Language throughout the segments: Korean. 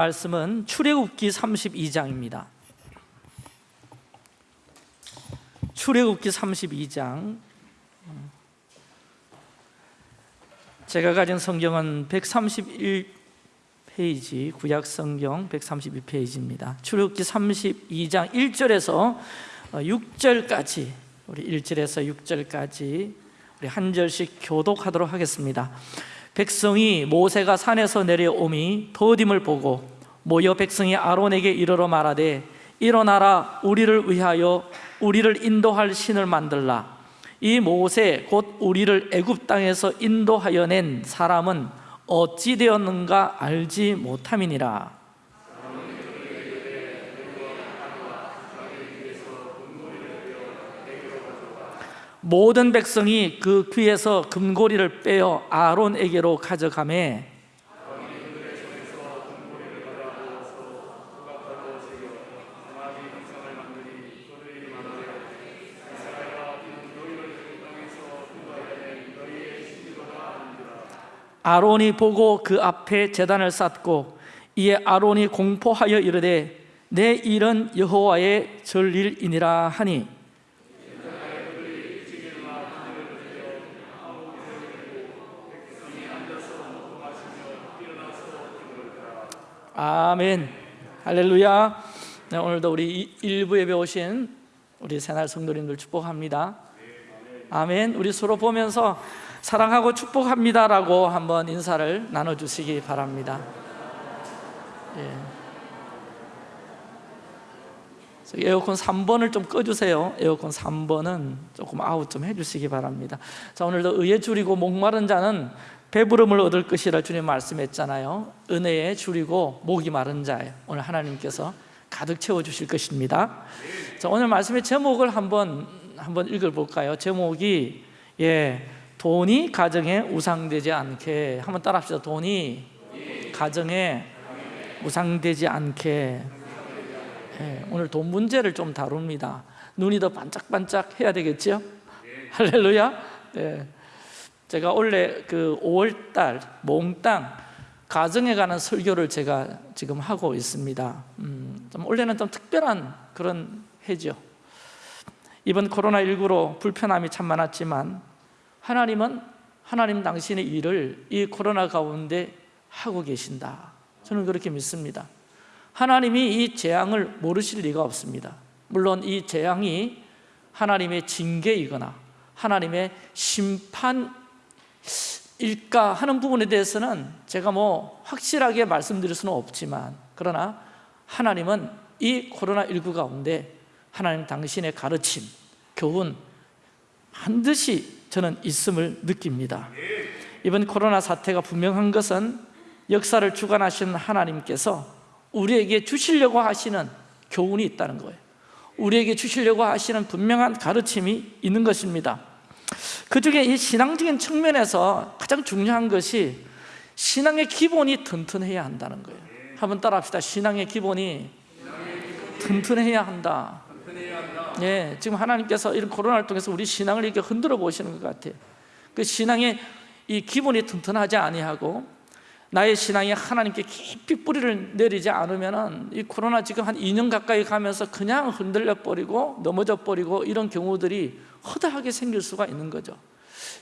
말씀은 출애굽기 32장입니다. 출애굽기 32장 제가 가진 성경은 131페이지 구약 성경 132페이지입니다. 출애굽기 32장 1절에서 6절까지 우리 1절에서 6절까지 우리 한 절씩 교독하도록 하겠습니다. 백성이 모세가 산에서 내려오미 더딤을 보고 모여 백성이 아론에게 이르러 말하되 일어나라 우리를 위하여 우리를 인도할 신을 만들라. 이 모세 곧 우리를 애굽 땅에서 인도하여 낸 사람은 어찌 되었는가 알지 못함이니라. 모든 백성이 그 귀에서 금고리를 빼어 아론에게로 가져가매 아론이 보고 그 앞에 제단을 쌓고 이에 아론이 공포하여 이르되 내 일은 여호와의 전일이니라 하니. 아멘. 할렐루야. 네, 오늘도 우리 일부 예배 오신 우리 새날 성도님들 축복합니다. 아멘. 우리 서로 보면서 사랑하고 축복합니다라고 한번 인사를 나눠주시기 바랍니다. 예. 에어컨 3번을 좀 꺼주세요. 에어컨 3번은 조금 아웃 좀 해주시기 바랍니다. 자 오늘도 의에 줄이고 목마른 자는 배부름을 얻을 것이라 주님 말씀했잖아요. 은혜에 줄이고 목이 마른 자에 오늘 하나님께서 가득 채워주실 것입니다. 자 오늘 말씀의 제목을 한번 한번 읽어볼까요? 제목이 예 돈이 가정에 우상되지 않게. 한번 따라합시다. 돈이 가정에 우상되지 않게. 예, 오늘 돈 문제를 좀 다룹니다. 눈이 더 반짝반짝 해야 되겠죠? 할렐루야. 예. 제가 원래 그 5월달 몽땅 가정에 관한 설교를 제가 지금 하고 있습니다. 음, 좀 원래는 좀 특별한 그런 해죠. 이번 코로나19로 불편함이 참 많았지만 하나님은 하나님 당신의 일을 이 코로나 가운데 하고 계신다. 저는 그렇게 믿습니다. 하나님이 이 재앙을 모르실 리가 없습니다. 물론 이 재앙이 하나님의 징계이거나 하나님의 심판일까 하는 부분에 대해서는 제가 뭐 확실하게 말씀드릴 수는 없지만 그러나 하나님은 이 코로나19 가운데 하나님 당신의 가르침, 교훈 반드시 저는 있음을 느낍니다. 이번 코로나 사태가 분명한 것은 역사를 주관하시는 하나님께서 우리에게 주시려고 하시는 교훈이 있다는 거예요. 우리에게 주시려고 하시는 분명한 가르침이 있는 것입니다. 그 중에 이 신앙적인 측면에서 가장 중요한 것이 신앙의 기본이 튼튼해야 한다는 거예요. 한번 따라 합시다. 신앙의 기본이 튼튼해야 한다 예, 지금 하나님께서 이런 코로나를 통해서 우리 신앙을 이렇게 흔들어 보시는 것 같아요. 그 신앙의 이 기본이 튼튼하지 아니하고 나의 신앙이 하나님께 깊이 뿌리를 내리지 않으면 이 코로나 지금 한 2년 가까이 가면서 그냥 흔들려 버리고 넘어져 버리고 이런 경우들이 허다하게 생길 수가 있는 거죠.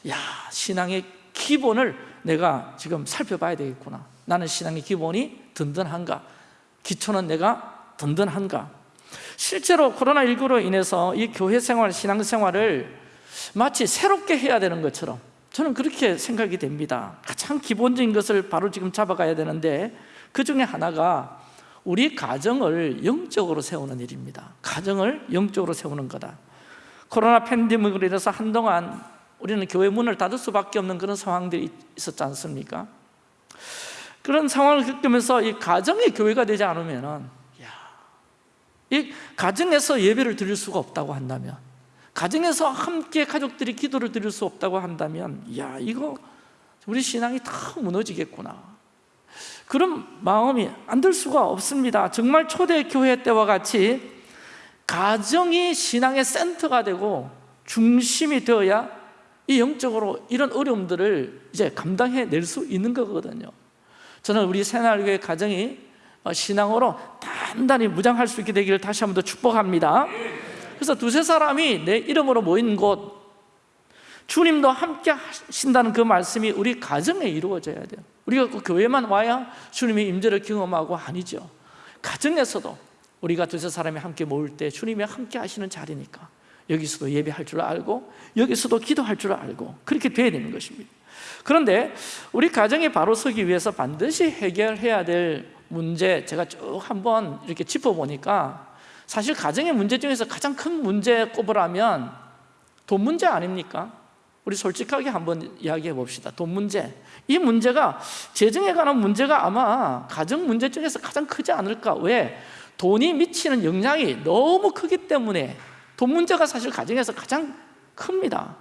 야 신앙의 기본을 내가 지금 살펴봐야 되겠구나. 나는 신앙의 기본이 든든한가? 기초는 내가 든든한가 실제로 코로나19로 인해서 이 교회 생활, 신앙 생활을 마치 새롭게 해야 되는 것처럼 저는 그렇게 생각이 됩니다. 가장 기본적인 것을 바로 지금 잡아가야 되는데 그 중에 하나가 우리 가정을 영적으로 세우는 일입니다. 가정을 영적으로 세우는 거다. 코로나 팬데믹으로 인해서 한동안 우리는 교회 문을 닫을 수밖에 없는 그런 상황들이 있었지 않습니까? 그런 상황을 겪으면서 이 가정의 교회가 되지 않으면 이 가정에서 예배를 드릴 수가 없다고 한다면 가정에서 함께 가족들이 기도를 드릴 수 없다고 한다면 야 이거 우리 신앙이 다 무너지겠구나. 그런 마음이 안 들 수가 없습니다. 정말 초대교회 때와 같이 가정이 신앙의 센터가 되고 중심이 되어야 이 영적으로 이런 어려움들을 이제 감당해낼 수 있는 거거든요. 저는 우리 새날교회 가정이 어, 신앙으로 단단히 무장할 수 있게 되기를 다시 한 번 더 축복합니다. 그래서 두세 사람이 내 이름으로 모인 곳 주님도 함께 하신다는 그 말씀이 우리 가정에 이루어져야 돼요. 우리가 그 교회만 와야 주님의 임재를 경험하고 아니죠. 가정에서도 우리가 두세 사람이 함께 모일 때 주님이 함께 하시는 자리니까 여기서도 예배할 줄 알고 여기서도 기도할 줄 알고 그렇게 돼야 되는 것입니다. 그런데 우리 가정이 바로 서기 위해서 반드시 해결해야 될 문제 제가 쭉 한번 이렇게 짚어보니까 사실 가정의 문제 중에서 가장 큰 문제 꼽으라면 돈 문제 아닙니까? 우리 솔직하게 한번 이야기해 봅시다 돈 문제 이 문제가 재정에 관한 문제가 아마 가정 문제 중에서 가장 크지 않을까 왜? 돈이 미치는 영향이 너무 크기 때문에 돈 문제가 사실 가정에서 가장 큽니다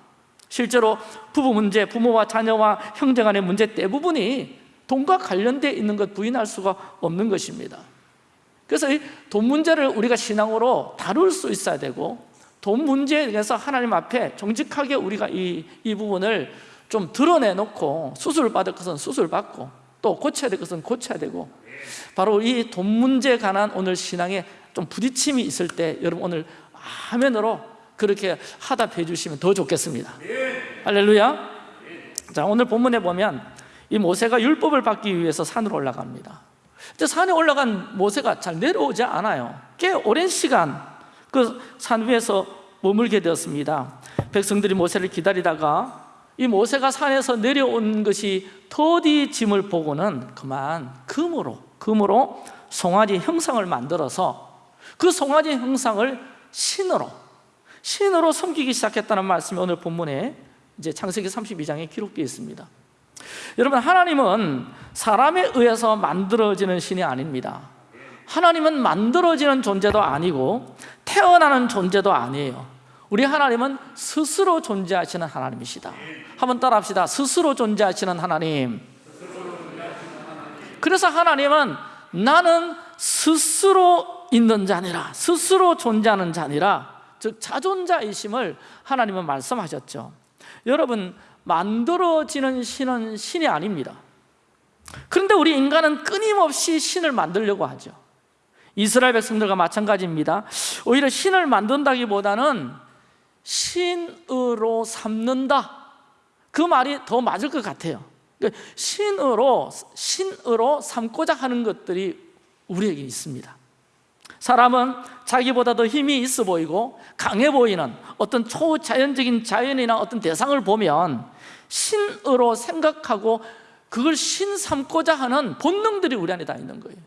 실제로 부부 문제, 부모와 자녀와 형제 간의 문제 대부분이 돈과 관련되어 있는 것 부인할 수가 없는 것입니다. 그래서 이 돈 문제를 우리가 신앙으로 다룰 수 있어야 되고 돈 문제에 대해서 하나님 앞에 정직하게 우리가 이, 이 부분을 좀 드러내놓고 수술을 받을 것은 수술 받고 또 고쳐야 될 것은 고쳐야 되고 바로 이 돈 문제에 관한 오늘 신앙에 좀 부딪힘이 있을 때 여러분 오늘 화면으로 그렇게 하답해 주시면 더 좋겠습니다. 할렐루야. 자 오늘 본문에 보면 이 모세가 율법을 받기 위해서 산으로 올라갑니다. 근데 산에 올라간 모세가 잘 내려오지 않아요. 꽤 오랜 시간 그 산 위에서 머물게 되었습니다. 백성들이 모세를 기다리다가 이 모세가 산에서 내려온 것이 더디 짐을 보고는 그만 금으로 금으로 송아지 형상을 만들어서 그 송아지 형상을 신으로 신으로 섬기기 시작했다는 말씀이 오늘 본문에 이제 창세기 32장에 기록되어 있습니다 여러분 하나님은 사람에 의해서 만들어지는 신이 아닙니다. 하나님은 만들어지는 존재도 아니고 태어나는 존재도 아니에요. 우리 하나님은 스스로 존재하시는 하나님이시다. 한번 따라합시다. 스스로 존재하시는 하나님. 그래서 하나님은 나는 스스로 있는 자니라 스스로 존재하는 자니라 즉 자존자이심을 하나님은 말씀하셨죠. 여러분 만들어지는 신은 신이 아닙니다. 그런데 우리 인간은 끊임없이 신을 만들려고 하죠. 이스라엘 백성들과 마찬가지입니다. 오히려 신을 만든다기보다는 신으로 삼는다. 그 말이 더 맞을 것 같아요. 그러니까 신으로 신으로 삼고자 하는 것들이 우리에게 있습니다 사람은 자기보다 더 힘이 있어 보이고 강해 보이는 어떤 초자연적인 자연이나 어떤 대상을 보면 신으로 생각하고 그걸 신 삼고자 하는 본능들이 우리 안에 다 있는 거예요.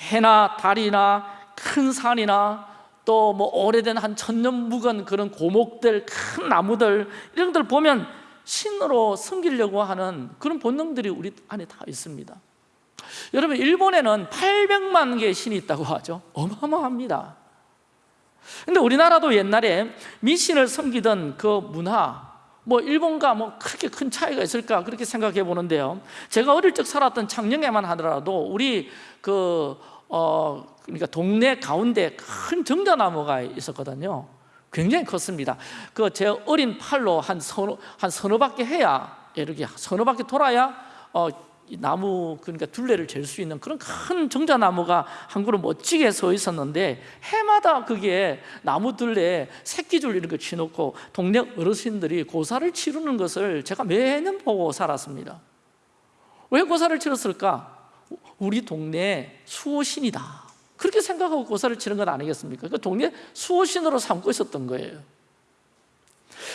해나 달이나 큰 산이나 또 뭐 오래된 한 천년 묵은 그런 고목들 큰 나무들 이런 것들 보면 신으로 섬기려고 하는 그런 본능들이 우리 안에 다 있습니다 여러분 일본에는 800만 개의 신이 있다고 하죠. 어마어마합니다. 근데 우리나라도 옛날에 미신을 섬기던 그 문화 뭐 일본과 뭐 그렇게 큰 차이가 있을까 그렇게 생각해 보는데요. 제가 어릴 적 살았던 창녕에만 하더라도 우리 그 어, 그러니까 동네 가운데 큰 정자나무가 있었거든요. 굉장히 컸습니다. 그 제 어린 팔로 한 서너, 한 서너 바퀴 해야 이렇게 서너 바퀴 돌아야 어, 나무 그러니까 둘레를 잴 수 있는 그런 큰 정자나무가 한 그루 멋지게 서 있었는데 해마다 그게 나무 둘레에 새끼줄 거 치놓고 동네 어르신들이 고사를 치르는 것을 제가 매년 보고 살았습니다 왜 고사를 치렀을까? 우리 동네 수호신이다 그렇게 생각하고 고사를 치는 건 아니겠습니까? 그 동네 수호신으로 삼고 있었던 거예요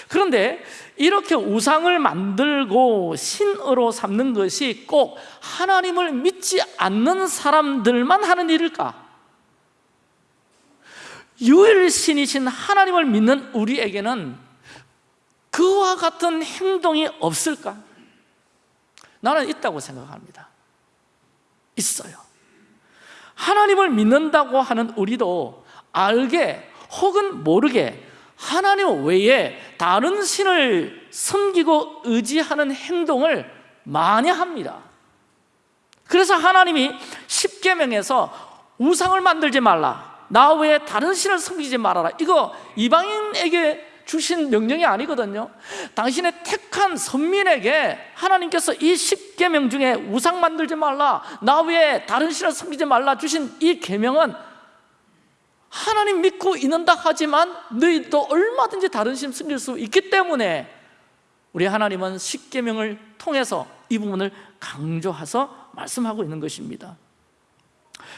그런데 이렇게 우상을 만들고 신으로 삼는 것이 꼭 하나님을 믿지 않는 사람들만 하는 일일까? 유일신이신 하나님을 믿는 우리에게는 그와 같은 행동이 없을까? 나는 있다고 생각합니다 있어요 하나님을 믿는다고 하는 우리도 알게 혹은 모르게 하나님 외에 다른 신을 섬기고 의지하는 행동을 많이 합니다. 그래서 하나님이 십계명에서 우상을 만들지 말라. 나 외에 다른 신을 섬기지 말아라. 이거 이방인에게 주신 명령이 아니거든요. 당신의 택한 선민에게 하나님께서 이 십계명 중에 우상 만들지 말라. 나 외에 다른 신을 섬기지 말라 주신 이 계명은 하나님 믿고 있는다 하지만 너희도 얼마든지 다른 신 섬길 수 있기 때문에 우리 하나님은 십계명을 통해서 이 부분을 강조해서 말씀하고 있는 것입니다.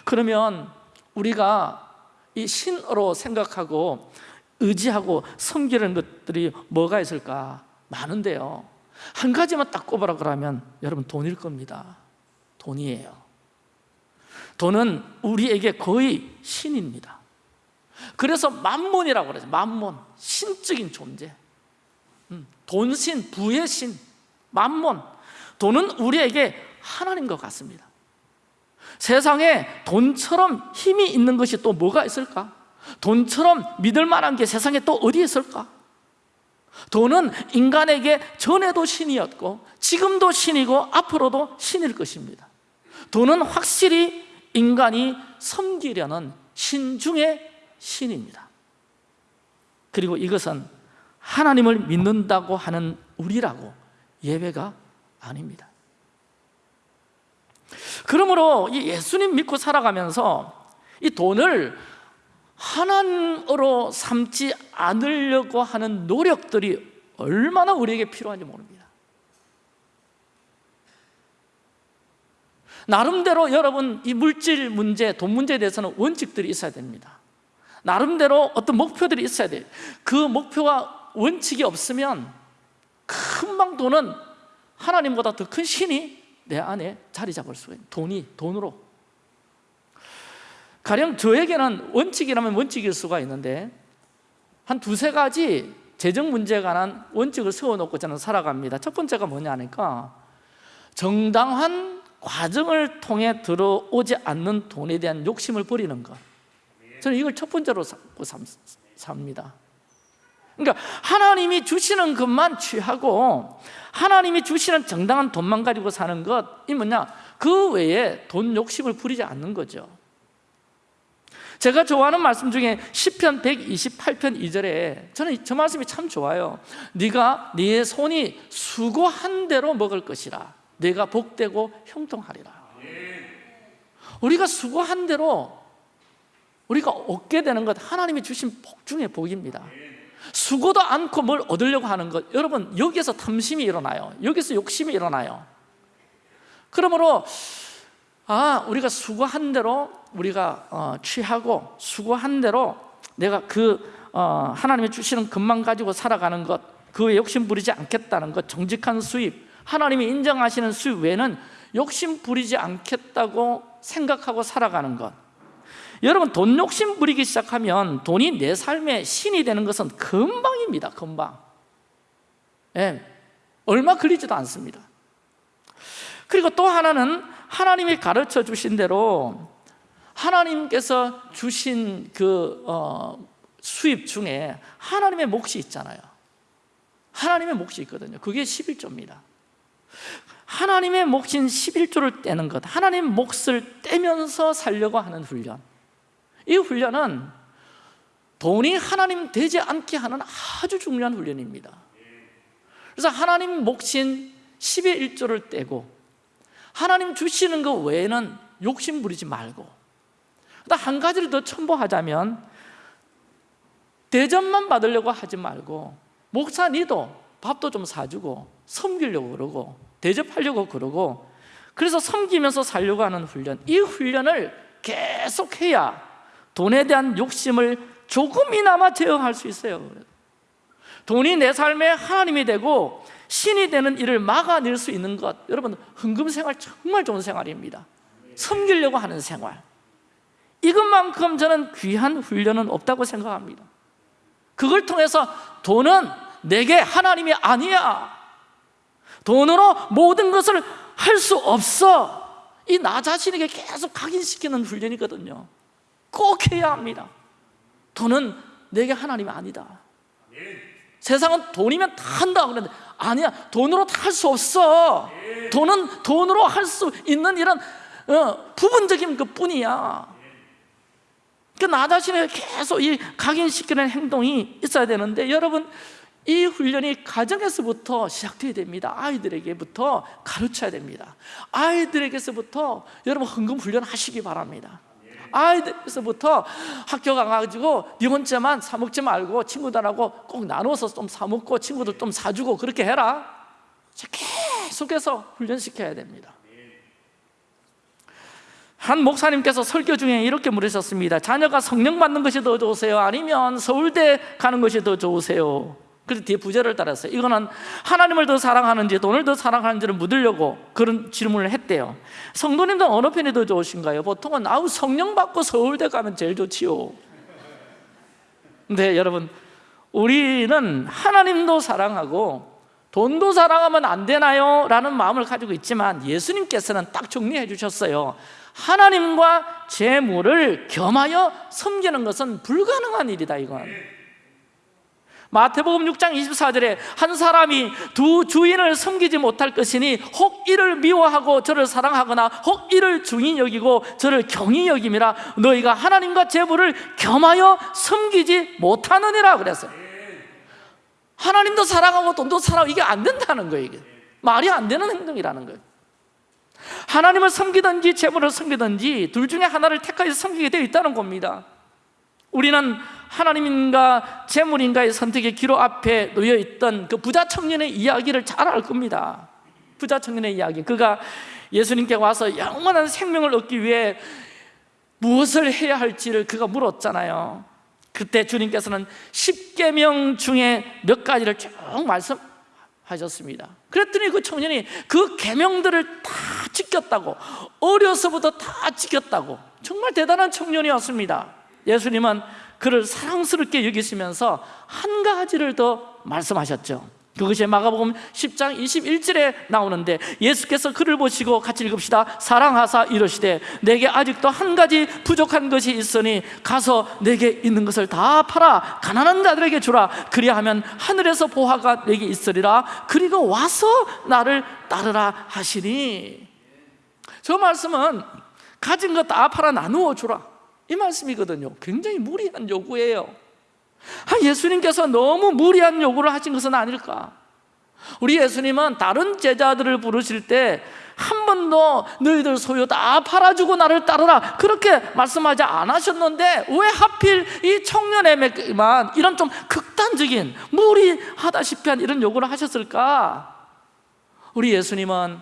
그러면 우리가 이 신으로 생각하고 의지하고 섬기는 것들이 뭐가 있을까? 많은데요. 한 가지만 딱 꼽아라 그러면 여러분 돈일 겁니다. 돈이에요. 돈은 우리에게 거의 신입니다 그래서 만몬이라고 그러죠. 만몬, 신적인 존재. 음, 돈신, 부의 신, 만몬. 돈은 우리에게 하나님과 같습니다. 세상에 돈처럼 힘이 있는 것이 또 뭐가 있을까? 돈처럼 믿을 만한 게 세상에 또 어디 있을까? 돈은 인간에게 전에도 신이었고 지금도 신이고 앞으로도 신일 것입니다. 돈은 확실히 인간이 섬기려는 신 중의 신입니다. 그리고 이것은 하나님을 믿는다고 하는 우리라고 예배가 아닙니다. 그러므로 이 예수님 믿고 살아가면서 이 돈을 하나님으로 삼지 않으려고 하는 노력들이 얼마나 우리에게 필요한지 모릅니다. 나름대로 여러분 이 물질 문제, 돈 문제에 대해서는 원칙들이 있어야 됩니다 나름대로 어떤 목표들이 있어야 돼요 그 목표와 원칙이 없으면 금방 돈은 하나님보다 더 큰 신이 내 안에 자리 잡을 수가 있는 돈이 돈으로. 가령 저에게는 원칙이라면 원칙일 수가 있는데 한 두세 가지 재정 문제에 관한 원칙을 세워놓고 저는 살아갑니다. 첫 번째가 뭐냐니까 정당한 과정을 통해 들어오지 않는 돈에 대한 욕심을 버리는 것 저는 이걸 첫 번째로 삼고 삽니다. 그러니까 하나님이 주시는 것만 취하고 하나님이 주시는 정당한 돈만 가지고 사는 것이 뭐냐? 그 외에 돈 욕심을 부리지 않는 거죠. 제가 좋아하는 말씀 중에 10편 128편 2절에 저는 저 말씀이 참 좋아요. 네가 네 손이 수고한 대로 먹을 것이라. 네가 복되고 형통하리라. 우리가 수고한 대로 우리가 얻게 되는 것 하나님이 주신 복 중의 복입니다. 수고도 않고 뭘 얻으려고 하는 것. 여러분 여기서 탐심이 일어나요. 여기서 욕심이 일어나요. 그러므로 아 우리가 수고한 대로 우리가 어, 취하고 수고한 대로 내가 그 어, 하나님이 주시는 것만 가지고 살아가는 것 그에 욕심 부리지 않겠다는 것 정직한 수입 하나님이 인정하시는 수입 외에는 욕심 부리지 않겠다고 생각하고 살아가는 것 여러분 돈 욕심 부리기 시작하면 돈이 내 삶의 신이 되는 것은 금방입니다 금방. 예, 얼마 걸리지도 않습니다. 그리고 또 하나는 하나님이 가르쳐 주신 대로 하나님께서 주신 그 어, 수입 중에 하나님의 몫이 있잖아요. 하나님의 몫이 있거든요. 그게 11조입니다. 하나님의 몫인 11조를 떼는 것 하나님 몫을 떼면서 살려고 하는 훈련 이 훈련은 돈이 하나님 되지 않게 하는 아주 중요한 훈련입니다. 그래서 하나님 몫인 10의 1조를 떼고 하나님 주시는 것 외에는 욕심 부리지 말고 한 가지를 더 첨부하자면 대접만 받으려고 하지 말고 목사 니도 밥도 좀 사주고 섬기려고 그러고 대접하려고 그러고 그래서 섬기면서 살려고 하는 훈련 이 훈련을 계속해야 돈에 대한 욕심을 조금이나마 제어할 수 있어요. 돈이 내 삶의 하나님이 되고 신이 되는 일을 막아낼 수 있는 것. 여러분 흥금 생활 정말 좋은 생활입니다. 섬기려고 하는 생활. 이것만큼 저는 귀한 훈련은 없다고 생각합니다. 그걸 통해서 돈은 내게 하나님이 아니야. 돈으로 모든 것을 할 수 없어. 이 나 자신에게 계속 각인시키는 훈련이거든요 꼭 해야 합니다. 돈은 내게 하나님이 아니다. 세상은 돈이면 다 한다 그러는데 아니야 돈으로 다 할 수 없어. 돈은 돈으로 할 수 있는 이런 어, 부분적인 것 뿐이야. 그나 자신을 계속 이 각인시키는 행동이 있어야 되는데 여러분 이 훈련이 가정에서부터 시작돼야 됩니다. 아이들에게부터 가르쳐야 됩니다. 아이들에게서부터 여러분 헌금 훈련 하시기 바랍니다 아이들에서부터 학교 가가지고 네 혼자만 사 먹지 말고 친구들하고 꼭 나눠서 좀 사 먹고 친구들 좀 사주고 그렇게 해라 계속해서 훈련시켜야 됩니다 한 목사님께서 설교 중에 이렇게 물으셨습니다 자녀가 성령 받는 것이 더 좋으세요? 아니면 서울대 가는 것이 더 좋으세요? 그래서 뒤에 부제를 따랐어요 이거는 하나님을 더 사랑하는지 돈을 더 사랑하는지를 묻으려고 그런 질문을 했대요 성도님들 어느 편이 더 좋으신가요? 보통은 아우 성령 받고 서울대 가면 제일 좋지요 근데 여러분 우리는 하나님도 사랑하고 돈도 사랑하면 안 되나요? 라는 마음을 가지고 있지만 예수님께서는 딱 정리해 주셨어요 하나님과 재물을 겸하여 섬기는 것은 불가능한 일이다 이건 마태복음 6장 24절에 한 사람이 두 주인을 섬기지 못할 것이니 혹 이를 미워하고 저를 사랑하거나 혹 이를 중히 여기고 저를 경히 여김이라 너희가 하나님과 재물을 겸하여 섬기지 못하느니라 그랬어요. 하나님도 사랑하고 돈도 사랑하고 이게 안 된다는 거예요 이게. 말이 안 되는 행동이라는 거예요. 하나님을 섬기든지 재물을 섬기든지 둘 중에 하나를 택하여 섬기게 되어 있다는 겁니다 우리는 하나님인가 재물인가의 선택의 기로 앞에 놓여 있던 그 부자 청년의 이야기를 잘 알 겁니다. 부자 청년의 이야기. 그가 예수님께 와서 영원한 생명을 얻기 위해 무엇을 해야 할지를 그가 물었잖아요. 그때 주님께서는 10계명 중에 몇 가지를 쭉 말씀하셨습니다. 그랬더니 그 청년이 그 계명들을 다 지켰다고 어려서부터 다 지켰다고 정말 대단한 청년이었습니다 예수님은 그를 사랑스럽게 여기시면서 한 가지를 더 말씀하셨죠. 그것이 마가복음 10장 21절에 나오는데 예수께서 그를 보시고 같이 읽읍시다. 사랑하사 이러시되 내게 아직도 한 가지 부족한 것이 있으니 가서 내게 있는 것을 다 팔아 가난한 자들에게 주라. 그리하면 하늘에서 보화가 내게 있으리라. 그리고 와서 나를 따르라 하시니. 저 말씀은 가진 것 다 팔아 나누어 주라 이 말씀이거든요. 굉장히 무리한 요구예요. 아, 예수님께서 너무 무리한 요구를 하신 것은 아닐까? 우리 예수님은 다른 제자들을 부르실 때 한 번도 너희들 소유 다 팔아주고 나를 따르라 그렇게 말씀하지 않으셨는데 왜 하필 이 청년에게만 이런 좀 극단적인 무리하다시피 한 이런 요구를 하셨을까? 우리 예수님은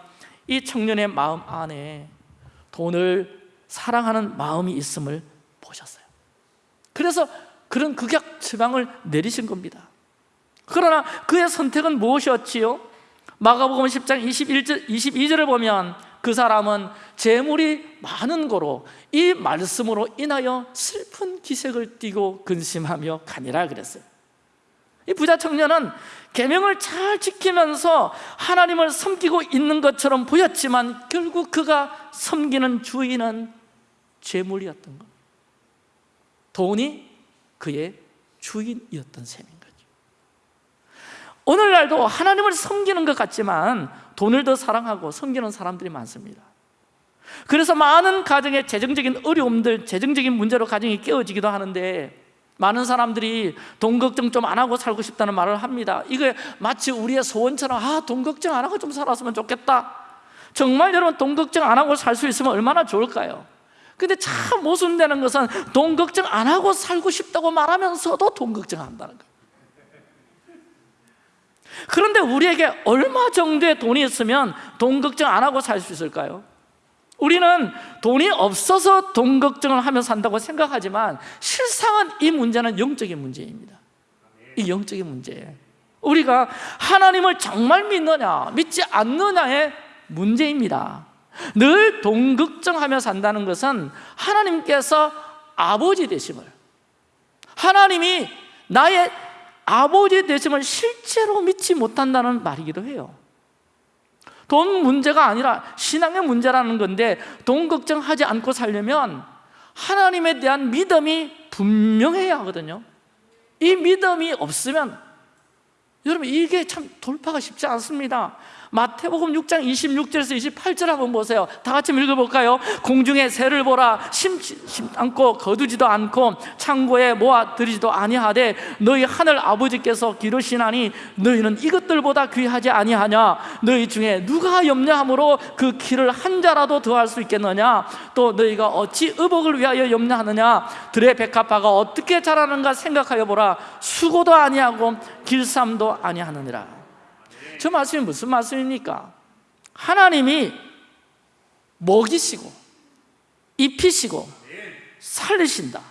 이 청년의 마음 안에 돈을 사랑하는 마음이 있음을 그래서 그런 극약 처방을 내리신 겁니다. 그러나 그의 선택은 무엇이었지요? 마가복음 10장 21절, 22절을 보면 그 사람은 재물이 많은 거로 이 말씀으로 인하여 슬픈 기색을 띠고 근심하며 가니라 그랬어요. 이 부자 청년은 계명을 잘 지키면서 하나님을 섬기고 있는 것처럼 보였지만 결국 그가 섬기는 주인은 재물이었던 겁니다 돈이 그의 주인이었던 셈인 거죠. 오늘날도 하나님을 섬기는 것 같지만 돈을 더 사랑하고 섬기는 사람들이 많습니다. 그래서 많은 가정의 재정적인 어려움들, 재정적인 문제로 가정이 깨어지기도 하는데 많은 사람들이 돈 걱정 좀 안 하고 살고 싶다는 말을 합니다. 이게 마치 우리의 소원처럼 아, 돈 걱정 안 하고 좀 살았으면 좋겠다. 정말 여러분 돈 걱정 안 하고 살 수 있으면 얼마나 좋을까요? 근데 참 모순되는 것은 돈 걱정 안 하고 살고 싶다고 말하면서도 돈 걱정한다는 거예요. 그런데 우리에게 얼마 정도의 돈이 있으면 돈 걱정 안 하고 살 수 있을까요? 우리는 돈이 없어서 돈 걱정을 하며 산다고 생각하지만 실상은 이 문제는 영적인 문제입니다. 이 영적인 문제예요 우리가 하나님을 정말 믿느냐 믿지 않느냐의 문제입니다 늘돈 걱정하며 산다는 것은 하나님께서 아버지 되심을 하나님이 나의 아버지 되심을 실제로 믿지 못한다는 말이기도 해요. 돈 문제가 아니라 신앙의 문제라는 건데 돈 걱정하지 않고 살려면 하나님에 대한 믿음이 분명해야 하거든요. 이 믿음이 없으면 여러분 이게 참 돌파가 쉽지 않습니다 마태복음 6장 26절에서 28절 한번 보세요. 다 같이 읽어볼까요? 공중에 새를 보라 심지 않고 거두지도 않고 창고에 모아 들이지도 아니하되 너희 하늘 아버지께서 기르시나니 너희는 이것들보다 귀하지 아니하냐? 너희 중에 누가 염려함으로 그 키를 한 자라도 더할 수 있겠느냐? 또 너희가 어찌 의복을 위하여 염려하느냐? 들의 백합화가 어떻게 자라는가 생각하여 보라. 수고도 아니하고 길쌈도 아니하느니라 저 말씀이 무슨 말씀입니까? 하나님이 먹이시고 입히시고 살리신다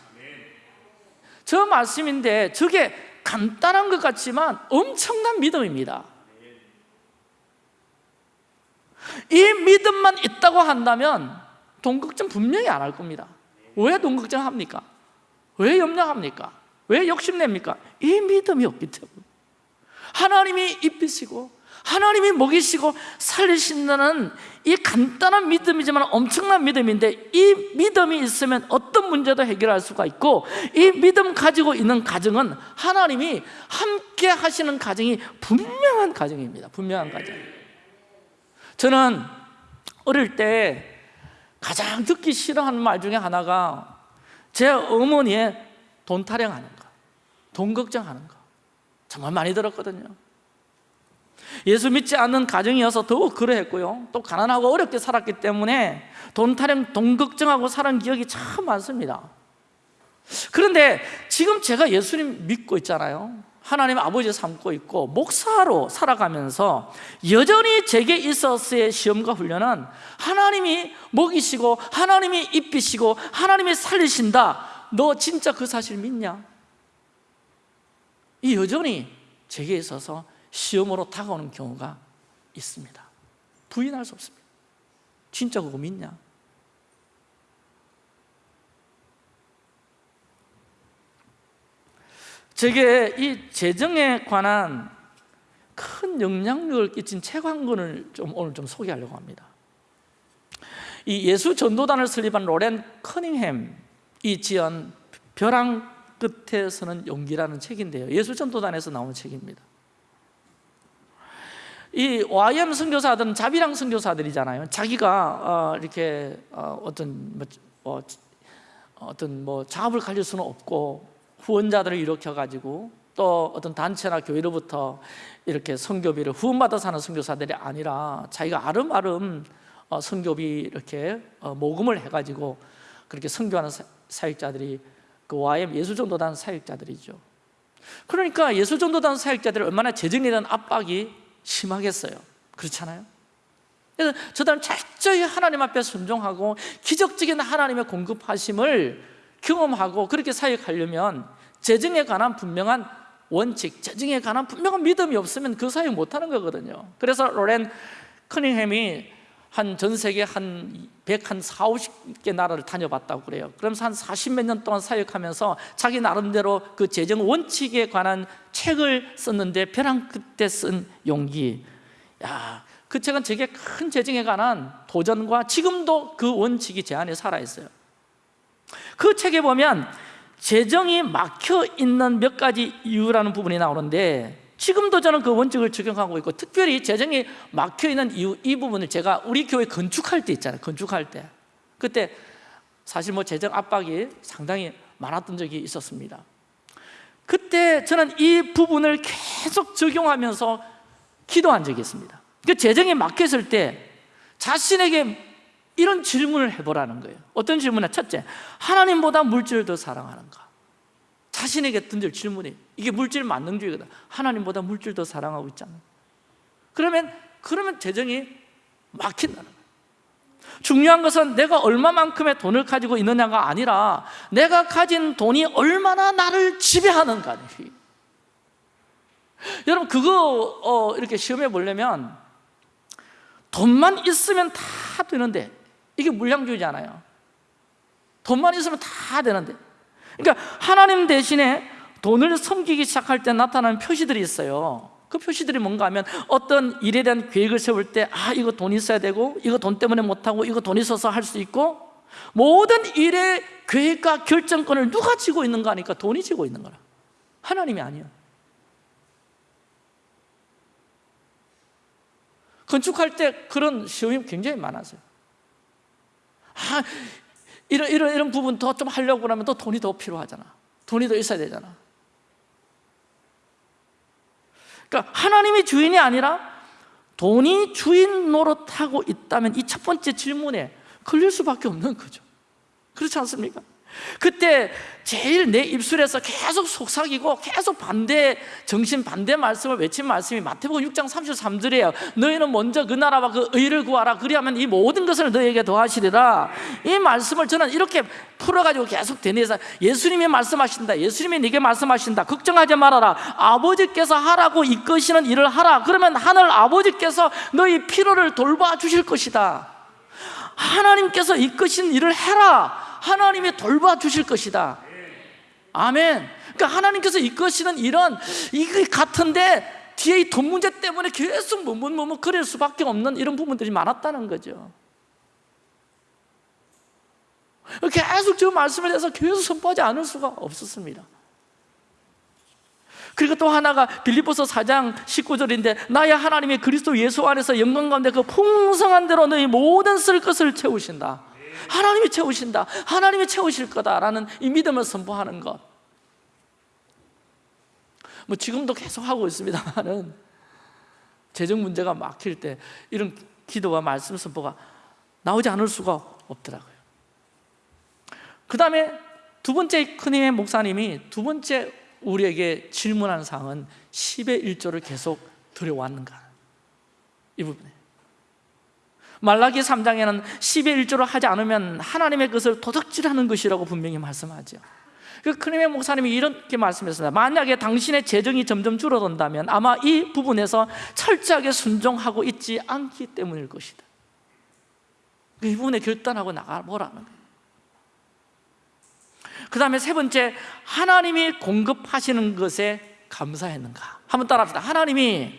저 말씀인데 저게 간단한 것 같지만 엄청난 믿음입니다 이 믿음만 있다고 한다면 돈 걱정 분명히 안 할 겁니다 왜 돈 걱정합니까? 왜 염려합니까? 왜 욕심냅니까? 이 믿음이 없기 때문에 하나님이 입히시고 하나님이 먹이시고 살리신다는 이 간단한 믿음이지만 엄청난 믿음인데 이 믿음이 있으면 어떤 문제도 해결할 수가 있고 이 믿음 가지고 있는 가정은 하나님이 함께 하시는 가정이 분명한 가정입니다. 분명한 가정. 저는 어릴 때 가장 듣기 싫어하는 말 중에 하나가 제 어머니의 돈 타령하는 거, 돈 걱정하는 거. 정말 많이 들었거든요 예수 믿지 않는 가정이어서 더욱 그러했고요. 또 가난하고 어렵게 살았기 때문에 돈 타령, 돈 걱정하고 살은 기억이 참 많습니다. 그런데 지금 제가 예수님 믿고 있잖아요. 하나님 아버지 삼고 있고 목사로 살아가면서 여전히 제게 있었을 시험과 훈련은 하나님이 먹이시고 하나님이 입히시고 하나님이 살리신다. 너 진짜 그 사실 믿냐? 이 여전히 제게 있어서 시험으로 다가오는 경우가 있습니다. 부인할 수 없습니다. 진짜 그거 믿냐? 제게 이 재정에 관한 큰 영향력을 끼친 책 한 권을 좀 오늘 좀 소개하려고 합니다. 이 예수 전도단을 설립한 로렌 커닝햄이 지은 벼랑 끝에서는 용기라는 책인데요. 예수 전도단에서 나온 책입니다 이 YM 선교사들은 자비랑 선교사들이잖아요. 자기가 어, 이렇게 어, 어떤 뭐, 어, 어떤 뭐 작업을 가질 수는 없고 후원자들을 일으켜 가지고 또 어떤 단체나 교회로부터 이렇게 선교비를 후원받아 사는 선교사들이 아니라 자기가 아름아름 어, 선교비 이렇게 어, 모금을 해 가지고 그렇게 선교하는 사역자들이 그 YM 예수전도단 사역자들이죠. 그러니까 예수전도단 사역자들이 얼마나 대한 압박이 심하겠어요 그렇잖아요? 그래서 저들은 철저히 하나님 앞에 순종하고 기적적인 하나님의 공급하심을 경험하고 그렇게 사역하려면 재정에 관한 분명한 원칙, 재정에 관한 분명한 믿음이 없으면 그 사역 못하는 거거든요 그래서 로렌 커닝햄이 한 전 세계 한 100, 한 4, 50개 나라를 다녀봤다고 그래요. 그러면서 한 40몇 년 동안 사역하면서 자기 나름대로 그 재정 원칙에 관한 책을 썼는데 벼랑 끝에 쓴 용기. 야, 그 책은 제게 큰 재정에 관한 도전과 지금도 그 원칙이 제 안에 살아있어요. 그 책에 보면 재정이 막혀 있는 몇 가지 이유라는 부분이 나오는데 지금도 저는 그 원칙을 적용하고 있고 특별히 재정이 막혀있는 이유 이 부분을 제가 우리 교회 건축할 때 있잖아요. 건축할 때. 그때 사실 뭐 재정 압박이 상당히 많았던 적이 있었습니다. 그때 저는 이 부분을 계속 적용하면서 기도한 적이 있습니다. 그 재정이 막혔을 때 자신에게 이런 질문을 해보라는 거예요. 어떤 질문이냐? 첫째 하나님보다 물질을 더 사랑하는가 자신에게 던질 질문이 이게 물질 만능주의거든 하나님보다 물질 더 사랑하고 있잖아 그러면 그러면 재정이 막힌다는 거예요 중요한 것은 내가 얼마만큼의 돈을 가지고 있느냐가 아니라 내가 가진 돈이 얼마나 나를 지배하는가 여러분 그거 어, 이렇게 시험해 보려면 돈만 있으면 다 되는데 이게 물량주의잖아요. 돈만 있으면 다 되는데 그러니까 하나님 대신에 돈을 섬기기 시작할 때 나타나는 표시들이 있어요. 그 표시들이 뭔가 하면 어떤 일에 대한 계획을 세울 때 아 이거 돈 있어야 되고 이거 돈 때문에 못하고 이거 돈 있어서 할 수 있고 모든 일의 계획과 결정권을 누가 쥐고 있는가 하니까 돈이 쥐고 있는 거라. 하나님이 아니에요 건축할 때 그런 시험이 굉장히 많았어요. 아, 이런, 이런, 이런 부분 더 좀 하려고 하면 또 돈이 더 필요하잖아. 돈이 더 있어야 되잖아. 그러니까 하나님이 주인이 아니라 돈이 주인 노릇하고 있다면 이 첫 번째 질문에 걸릴 수밖에 없는 거죠. 그렇지 않습니까? 그때 제일 내 입술에서 계속 속삭이고 계속 반대 정신 반대 말씀을 외친 말씀이 마태복음 6장 33절이에요 너희는 먼저 그 나라와 그 의를 구하라. 그리하면 이 모든 것을 너희에게 더하시리라. 이 말씀을 저는 이렇게 풀어가지고 계속 되뇌서 예수님이 말씀하신다. 예수님이 네게 말씀하신다. 걱정하지 말아라. 아버지께서 하라고 이끄시는 일을 하라. 그러면 하늘 아버지께서 너희 필요를 돌봐 주실 것이다. 하나님께서 이끄신 일을 해라 하나님이 돌봐주실 것이다. 아멘. 그러니까 하나님께서 이끄시는 일은 이게 같은데 뒤에 이 돈 문제 때문에 계속 머뭇머뭇 그릴 수밖에 없는 이런 부분들이 많았다는 거죠. 계속 저 말씀에 대해서 계속 선포하지 않을 수가 없었습니다. 그리고 또 하나가 빌립보서 4장 19절인데 나의 하나님이 그리스도 예수 안에서 영광 가운데 그 풍성한 대로 너희 모든 쓸 것을 채우신다 하나님이 채우신다. 하나님이 채우실 거다라는 이 믿음을 선포하는 것 뭐 지금도 계속 하고 있습니다만은 재정 문제가 막힐 때 이런 기도와 말씀 선포가 나오지 않을 수가 없더라고요. 그 다음에 두 번째 큰힘의 목사님이 두 번째 우리에게 질문한 사항은 10의 1조를 계속 들여왔는가? 이 부분에 말라기 3장에는 10의 1조를 하지 않으면 하나님의 것을 도둑질하는 것이라고 분명히 말씀하죠. 그 크림의 목사님이 이렇게 말씀했습니다. 만약에 당신의 재정이 점점 줄어든다면 아마 이 부분에서 철저하게 순종하고 있지 않기 때문일 것이다. 이 부분에 결단하고 나가보라는 그 다음에 세 번째 하나님이 공급하시는 것에 감사했는가? 한번 따라합시다. 하나님이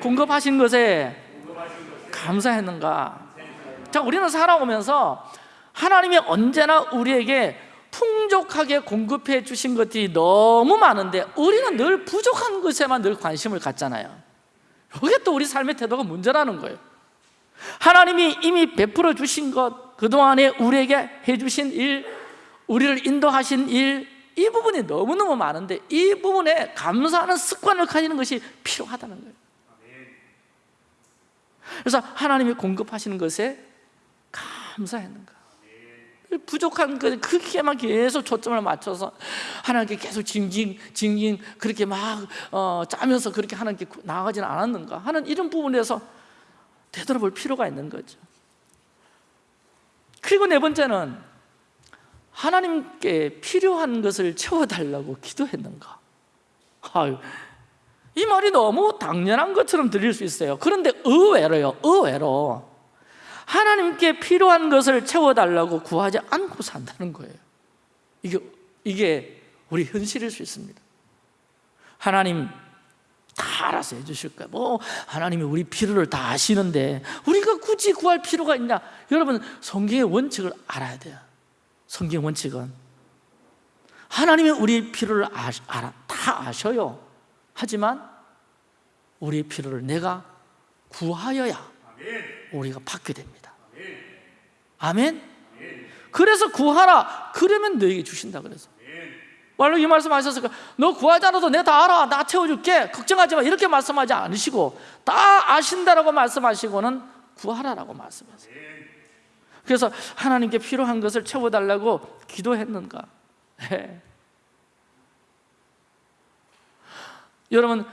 공급하신 것에 감사했는가? 자 우리는 살아오면서 하나님이 언제나 우리에게 풍족하게 공급해 주신 것들이 너무 많은데 우리는 늘 부족한 것에만 늘 관심을 갖잖아요. 이게 또 우리 삶의 태도가 문제라는 거예요. 하나님이 이미 베풀어 주신 것 그동안에 우리에게 해주신 일 우리를 인도하신 일 이 부분이 너무너무 많은데 이 부분에 감사하는 습관을 가지는 것이 필요하다는 거예요 그래서 하나님이 공급하시는 것에 감사했는가? 부족한 그 크게만 계속 초점을 맞춰서 하나님께 계속 징징 징징 그렇게 막 어, 짜면서 그렇게 하나님께 나아가지는 않았는가? 하는 이런 부분에서 되돌아볼 필요가 있는 거죠. 그리고 네 번째는 하나님께 필요한 것을 채워달라고 기도했는가? 아유, 이 말이 너무 당연한 것처럼 들릴 수 있어요. 그런데 의외로요 의외로 하나님께 필요한 것을 채워달라고 구하지 않고 산다는 거예요. 이게, 이게 우리 현실일 수 있습니다. 하나님 다 알아서 해주실 거예요. 뭐 하나님이 우리 필요를 다 아시는데 우리가 굳이 구할 필요가 있냐? 여러분 성경의 원칙을 알아야 돼요. 성경 원칙은 하나님이 우리 필요를 아, 알아, 다 아셔요 하지만 우리의 필요를 내가 구하여야 우리가 받게 됩니다. 아멘? 그래서 구하라. 그러면 너에게 주신다 그래서. 말로 이 말씀 하셨으니까 너 구하지 않아도 내가 다 알아. 나 채워줄게. 걱정하지 마. 이렇게 말씀하지 않으시고 다 아신다라고 말씀하시고는 구하라라고 말씀하세요. 그래서 하나님께 필요한 것을 채워달라고 기도했는가? 네. 여러분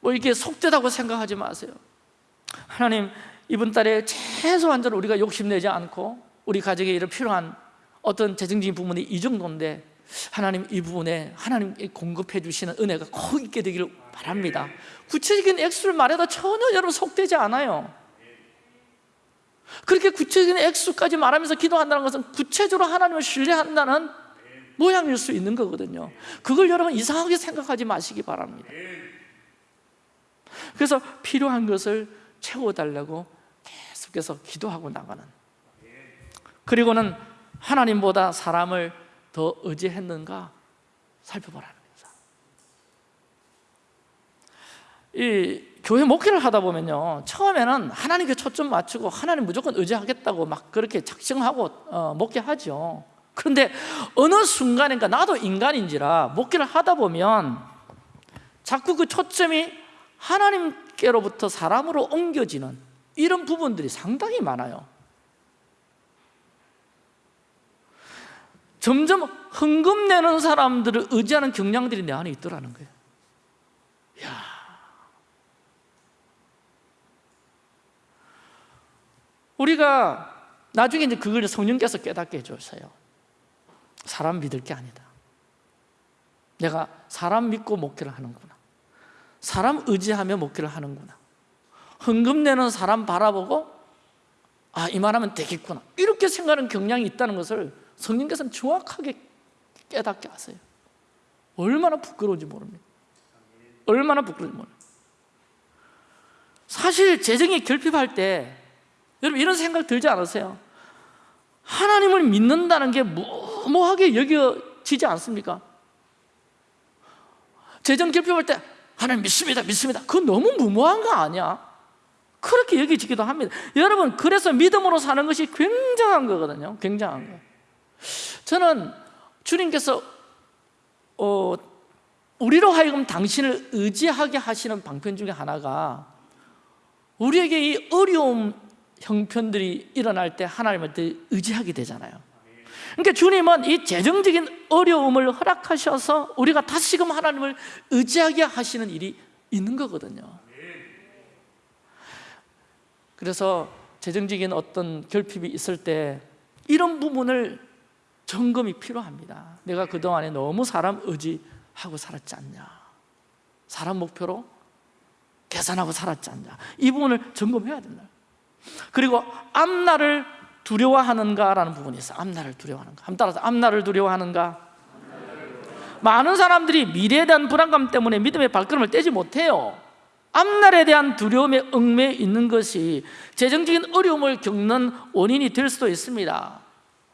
뭐 이렇게 속되다고 생각하지 마세요. 하나님 이번 달에 최소한적으로 우리가 욕심내지 않고 우리 가정에 이런 필요한 어떤 재정적인 부분이 이 정도인데 하나님 이 부분에 하나님 공급해 주시는 은혜가 꼭 있게 되기를 바랍니다. 구체적인 액수를 말해도 전혀 여러분 속되지 않아요. 그렇게 구체적인 액수까지 말하면서 기도한다는 것은 구체적으로 하나님을 신뢰한다는 모양일 수 있는 거거든요. 그걸 여러분 이상하게 생각하지 마시기 바랍니다 그래서 필요한 것을 채워달라고 계속해서 기도하고 나가는. 그리고는 하나님보다 사람을 더 의지했는가 살펴보라는 거죠. 이 교회 목회를 하다 보면요 처음에는 하나님께 초점 맞추고 하나님 무조건 의지하겠다고 막 그렇게 작정하고 어, 목회하죠. 그런데 어느 순간인가 나도 인간인지라 목회를 하다 보면 자꾸 그 초점이 하나님께로부터 사람으로 옮겨지는 이런 부분들이 상당히 많아요. 점점 흥금 내는 사람들을 의지하는 경향들이 내 안에 있더라는 거예요. 야. 우리가 나중에 이제 그걸 성령께서 깨닫게 해주세요. 사람 믿을 게 아니다. 내가 사람 믿고 목회를 하는구나 사람 의지하며 목회를 하는구나. 흥금 내는 사람 바라보고 아 이만하면 되겠구나. 이렇게 생각하는 경향이 있다는 것을 성령께서는 정확하게 깨닫게 하세요. 얼마나 부끄러운지 모릅니다. 얼마나 부끄러운지 모릅니다. 사실 재정이 결핍할 때 여러분 이런 생각 들지 않으세요? 하나님을 믿는다는 게 무모하게 여겨지지 않습니까? 재정 결핍할 때 하나님 믿습니다 믿습니다. 그건 너무 무모한 거 아니야? 그렇게 여겨지기도 합니다. 여러분 그래서 믿음으로 사는 것이 굉장한 거거든요. 굉장한 거. 저는 주님께서 어, 우리로 하여금 당신을 의지하게 하시는 방편 중에 하나가 우리에게 이 어려움 형편들이 일어날 때 하나님을 의지하게 되잖아요 그러니까 주님은 이 재정적인 어려움을 허락하셔서 우리가 다시금 하나님을 의지하게 하시는 일이 있는 거거든요. 그래서 재정적인 어떤 결핍이 있을 때 이런 부분을 점검이 필요합니다. 내가 그동안에 너무 사람 의지하고 살았지 않냐? 사람 목표로 계산하고 살았지 않냐? 이 부분을 점검해야 된다. 그리고 앞날을 두려워하는가라는 부분이 있어요. 앞날을 두려워하는가. 한번 따라서 앞날을 두려워하는가? 많은 사람들이 미래에 대한 불안감 때문에 믿음의 발걸음을 떼지 못해요. 앞날에 대한 두려움에 얽매여 있는 것이 재정적인 어려움을 겪는 원인이 될 수도 있습니다.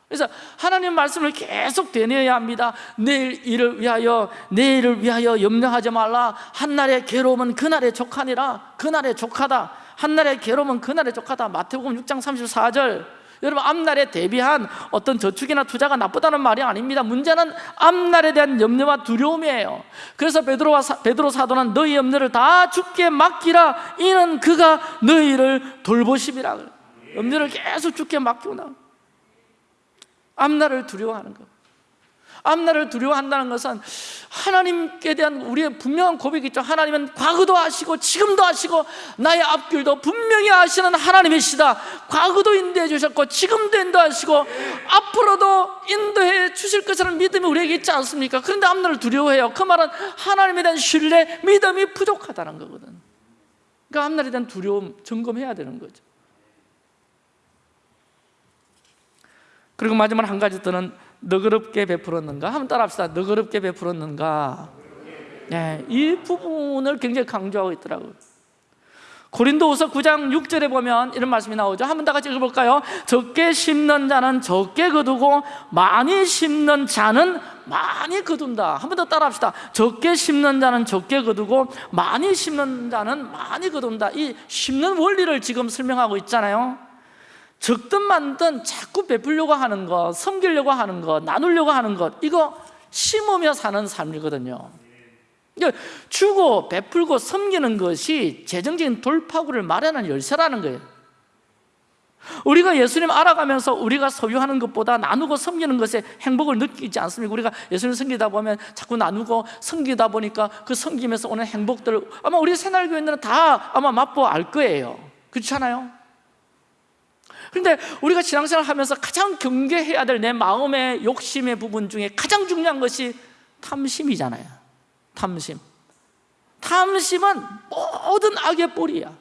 그래서 하나님 말씀을 계속 되뇌어야 합니다. 내일 일을 위하여 내일을 위하여 염려하지 말라. 한날의 괴로움은 그날의 족하니라. 그날의 족하다. 한날의 괴로움은 그날의 족하다. 마태복음 6장 34절 여러분 앞날에 대비한 어떤 저축이나 투자가 나쁘다는 말이 아닙니다. 문제는 앞날에 대한 염려와 두려움이에요. 그래서 베드로와 사, 베드로 사도는 너희 염려를 다 죽게 맡기라. 이는 그가 너희를 돌보심이라. 염려를 계속 죽게 맡기고 나. 앞날을 두려워하는 것 앞날을 두려워한다는 것은 하나님께 대한 우리의 분명한 고백이 있죠. 하나님은 과거도 아시고 지금도 아시고 나의 앞길도 분명히 아시는 하나님이시다. 과거도 인도해 주셨고 지금도 인도하시고 앞으로도 인도해 주실 것이라는 믿음이 우리에게 있지 않습니까? 그런데 앞날을 두려워해요. 그 말은 하나님에 대한 신뢰, 믿음이 부족하다는 거거든. 그러니까 앞날에 대한 두려움 점검해야 되는 거죠. 그리고 마지막 한 가지 더는 너그럽게 베풀었는가? 한번 따라합시다. 너그럽게 베풀었는가? 네, 이 부분을 굉장히 강조하고 있더라고요. 고린도후서 9장 6절에 보면 이런 말씀이 나오죠. 한번 다 같이 읽어볼까요? 적게 심는 자는 적게 거두고 많이 심는 자는 많이 거둔다. 한번 더 따라합시다. 적게 심는 자는 적게 거두고 많이 심는 자는 많이 거둔다. 이 심는 원리를 지금 설명하고 있잖아요. 적든 많든 자꾸 베풀려고 하는 것, 섬기려고 하는 것, 나누려고 하는 것 이거 심으며 사는 삶이거든요 그러니까 주고 베풀고 섬기는 것이 재정적인 돌파구를 마련하는 열쇠라는 거예요 우리가 예수님 알아가면서 우리가 소유하는 것보다 나누고 섬기는 것에 행복을 느끼지 않습니까? 우리가 예수님 섬기다 보면 자꾸 나누고 섬기다 보니까 그 섬기면서 오는 행복들을 아마 우리 새날교인들은 다 아마 맛보아 알 거예요 그렇지 않아요? 그런데 우리가 신앙생활 하면서 가장 경계해야 될 내 마음의 욕심의 부분 중에 가장 중요한 것이 탐심이잖아요. 탐심. 탐심은 모든 악의 뿌리야.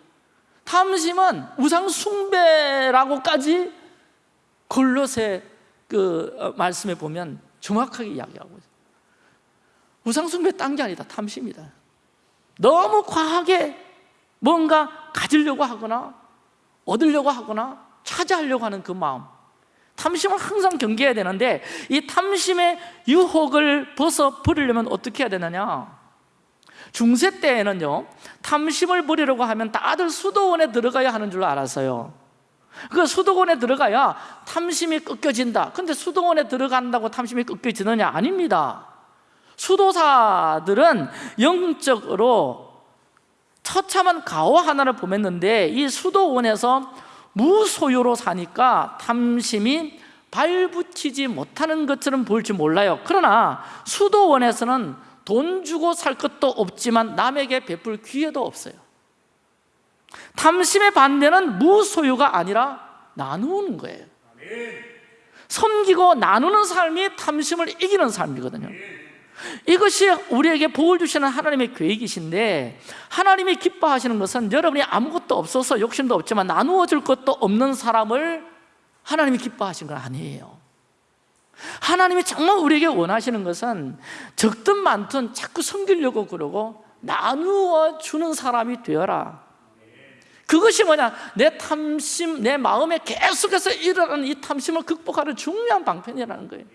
탐심은 우상 숭배라고까지 골로새 그 어, 말씀에 보면 정확하게 이야기하고 있어요. 우상 숭배 딴 게 아니다. 탐심이다. 너무 과하게 뭔가 가지려고 하거나 얻으려고 하거나 차지하려고 하는 그 마음. 탐심을 항상 경계해야 되는데 이 탐심의 유혹을 벗어 버리려면 어떻게 해야 되느냐? 중세 때에는요 탐심을 버리려고 하면 다들 수도원에 들어가야 하는 줄 알았어요. 그 수도원에 들어가야 탐심이 꺾여진다. 근데 수도원에 들어간다고 탐심이 꺾여지느냐? 아닙니다. 수도사들은 영적으로 처참한 가오 하나를 보냈는데 이 수도원에서 무소유로 사니까 탐심이 발붙이지 못하는 것처럼 보일지 몰라요. 그러나 수도원에서는 돈 주고 살 것도 없지만 남에게 베풀 기회도 없어요. 탐심의 반대는 무소유가 아니라 나누는 거예요. 섬기고 나누는 삶이 탐심을 이기는 삶이거든요 이것이 우리에게 복을 주시는 하나님의 계획이신데 하나님이 기뻐하시는 것은 여러분이 아무것도 없어서 욕심도 없지만 나누어 줄 것도 없는 사람을 하나님이 기뻐하시는 건 아니에요. 하나님이 정말 우리에게 원하시는 것은 적든 많든 자꾸 섬기려고 그러고 나누어 주는 사람이 되어라. 그것이 뭐냐? 내 탐심, 내 마음에 계속해서 일어나는 이 탐심을 극복하는 중요한 방편이라는 거예요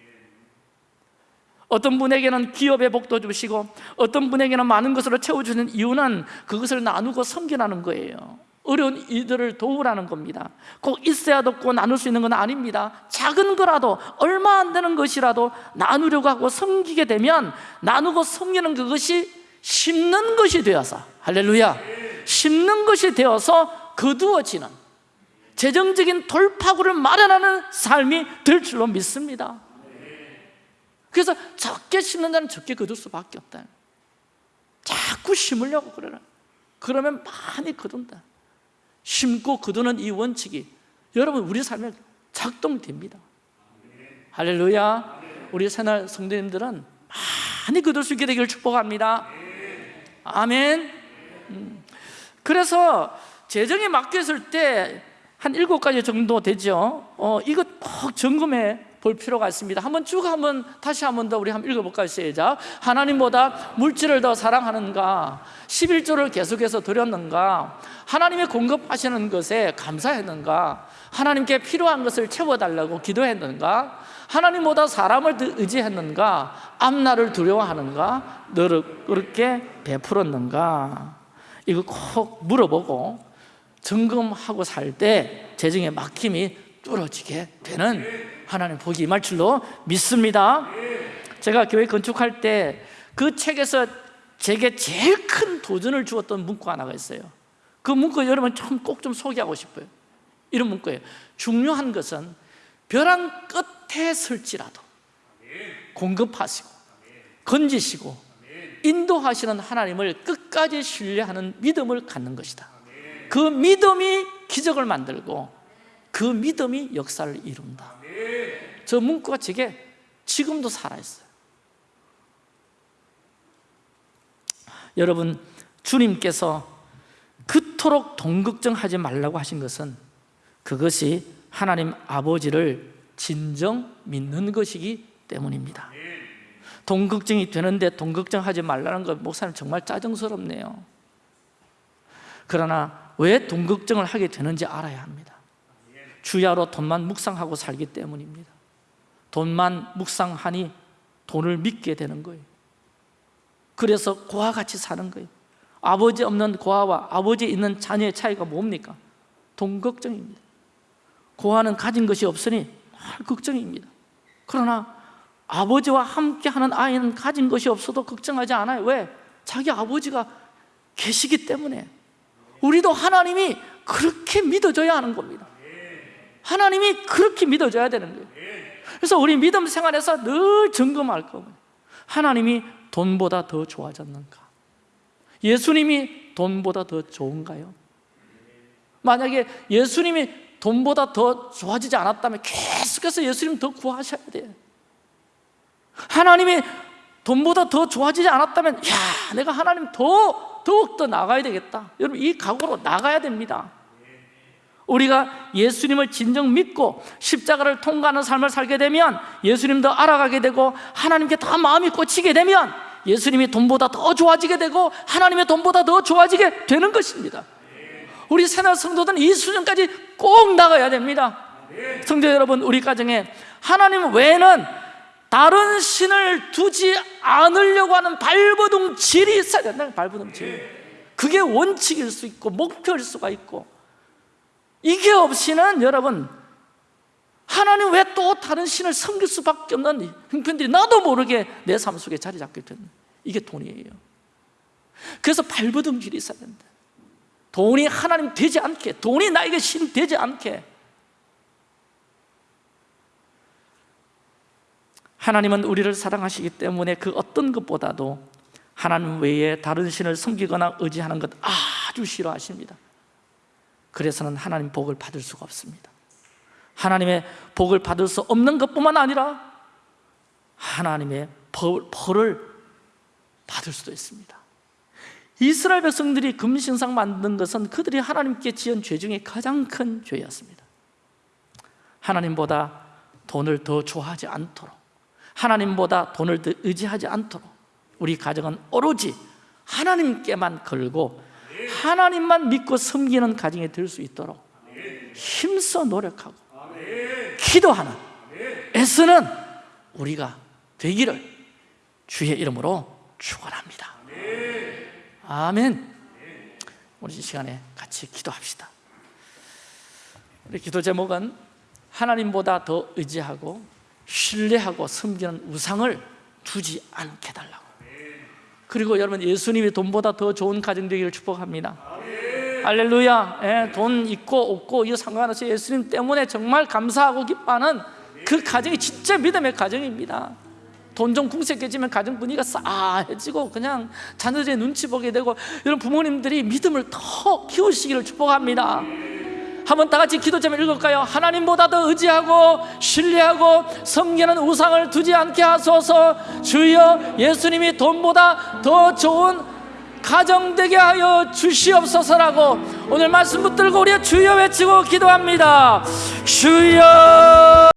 어떤 분에게는 기업의 복도 주시고 어떤 분에게는 많은 것으로 채워주는 이유는 그것을 나누고 섬기라는 거예요. 어려운 이들을 도우라는 겁니다. 꼭 있어야 돕고 나눌 수 있는 건 아닙니다. 작은 거라도 얼마 안 되는 것이라도 나누려고 하고 섬기게 되면 나누고 섬기는 그것이 심는 것이 되어서 할렐루야 심는 것이 되어서 거두어지는 재정적인 돌파구를 마련하는 삶이 될 줄로 믿습니다 그래서 적게 심는 자는 적게 거둘 수밖에 없다 자꾸 심으려고 그래라 그러면 많이 거둔다. 심고 거두는 이 원칙이 여러분 우리 삶에 작동됩니다. 할렐루야. 우리 새날 성도님들은 많이 거둘 수 있게 되기를 축복합니다. 아멘. 음. 그래서 재정에 맡겼을 때 한 일곱 가지 정도 되죠. 어, 이것 꼭 점검해 볼 필요가 있습니다. 한번 쭉 한번 다시 한번 더 우리 한번 읽어볼까요? 시작. 하나님보다 물질을 더 사랑하는가? 11조를 계속해서 드렸는가? 하나님의 공급하시는 것에 감사했는가? 하나님께 필요한 것을 채워달라고 기도했는가? 하나님보다 사람을 의지했는가? 앞날을 두려워하는가? 너를 그렇게 베풀었는가? 이거 꼭 물어보고 점검하고 살 때 재정의 막힘이 뚫어지게 되는 하나님 복이 임할 줄로 믿습니다. 제가 교회 건축할 때 그 책에서 제게 제일 큰 도전을 주었던 문구 하나가 있어요. 그 문구 여러분 좀 꼭 좀 소개하고 싶어요. 이런 문구예요. 중요한 것은 벼랑 끝에 설지라도 공급하시고 건지시고 인도하시는 하나님을 끝까지 신뢰하는 믿음을 갖는 것이다. 그 믿음이 기적을 만들고 그 믿음이 역사를 이룬다. 저 문구가 제게 지금도 살아있어요. 여러분 주님께서 그토록 동걱정하지 말라고 하신 것은 그것이 하나님 아버지를 진정 믿는 것이기 때문입니다. 동걱정이 되는데 동걱정하지 말라는 것 목사님 정말 짜증스럽네요. 그러나 왜 동걱정을 하게 되는지 알아야 합니다 주야로 돈만 묵상하고 살기 때문입니다. 돈만 묵상하니 돈을 믿게 되는 거예요. 그래서 고와 같이 사는 거예요. 아버지 없는 고아와 아버지 있는 자녀의 차이가 뭡니까? 돈 걱정입니다. 고아는 가진 것이 없으니 늘 걱정입니다. 그러나 아버지와 함께하는 아이는 가진 것이 없어도 걱정하지 않아요. 왜? 자기 아버지가 계시기 때문에. 우리도 하나님이 그렇게 믿어줘야 하는 겁니다 하나님이 그렇게 믿어줘야 되는 거예요. 그래서 우리 믿음 생활에서 늘 점검할 거예요. 하나님이 돈보다 더 좋아졌는가? 예수님이 돈보다 더 좋은가요? 만약에 예수님이 돈보다 더 좋아지지 않았다면 계속해서 예수님 더 구하셔야 돼요. 하나님이 돈보다 더 좋아지지 않았다면 야 내가 하나님 더 더욱 더 나가야 되겠다. 여러분 이 각오로 나가야 됩니다 우리가 예수님을 진정 믿고 십자가를 통과하는 삶을 살게 되면 예수님도 알아가게 되고 하나님께 더 마음이 꽂히게 되면 예수님이 돈보다 더 좋아지게 되고 하나님의 돈보다 더 좋아지게 되는 것입니다. 우리 새날 성도들은 이 수준까지 꼭 나가야 됩니다. 성도 여러분 우리 가정에 하나님 외에는 다른 신을 두지 않으려고 하는 발버둥 질이 있어야 된다. 발버둥 질. 그게 원칙일 수 있고 목표일 수가 있고 이게 없이는 여러분 하나님 왜 또 다른 신을 섬길 수밖에 없는 형편들이 나도 모르게 내 삶 속에 자리 잡게 되는 이게 돈이에요. 그래서 발버둥질이 있어야 된다. 돈이 하나님 되지 않게 돈이 나에게 신 되지 않게. 하나님은 우리를 사랑하시기 때문에 그 어떤 것보다도 하나님 외에 다른 신을 섬기거나 의지하는 것 아주 싫어하십니다 그래서는 하나님 복을 받을 수가 없습니다. 하나님의 복을 받을 수 없는 것뿐만 아니라 하나님의 벌, 벌을 받을 수도 있습니다. 이스라엘 백성들이 금신상 만든 것은 그들이 하나님께 지은 죄 중에 가장 큰 죄였습니다. 하나님보다 돈을 더 좋아하지 않도록 하나님보다 돈을 더 의지하지 않도록 우리 가정은 오로지 하나님께만 걸고 하나님만 믿고 섬기는 가정이 될수 있도록 힘써 노력하고 기도하는 애쓰는 우리가 되기를 주의 이름으로 축원합니다. 아멘. 우리 이 시간에 같이 기도합시다. 우리 기도 제목은 하나님보다 더 의지하고 신뢰하고 섬기는 우상을 두지 않게 달라고. 그리고 여러분 예수님이 돈보다 더 좋은 가정 되기를 축복합니다. 할렐루야. 예, 돈 있고 없고 이거 상관없이 예수님 때문에 정말 감사하고 기뻐하는 그 가정이 진짜 믿음의 가정입니다. 돈좀 궁색해지면 가정 분위기가 싸해지고 그냥 자녀들의 눈치 보게 되고 여러분 부모님들이 믿음을 더 키우시기를 축복합니다. 한번 다 같이 기도 좀 읽을까요? 하나님보다 더 의지하고 신뢰하고 섬기는 우상을 두지 않게 하소서. 주여 예수님이 돈보다 더 좋은 가정되게 하여 주시옵소서라고 오늘 말씀 붙들고 우리 주여 외치고 기도합니다. 주여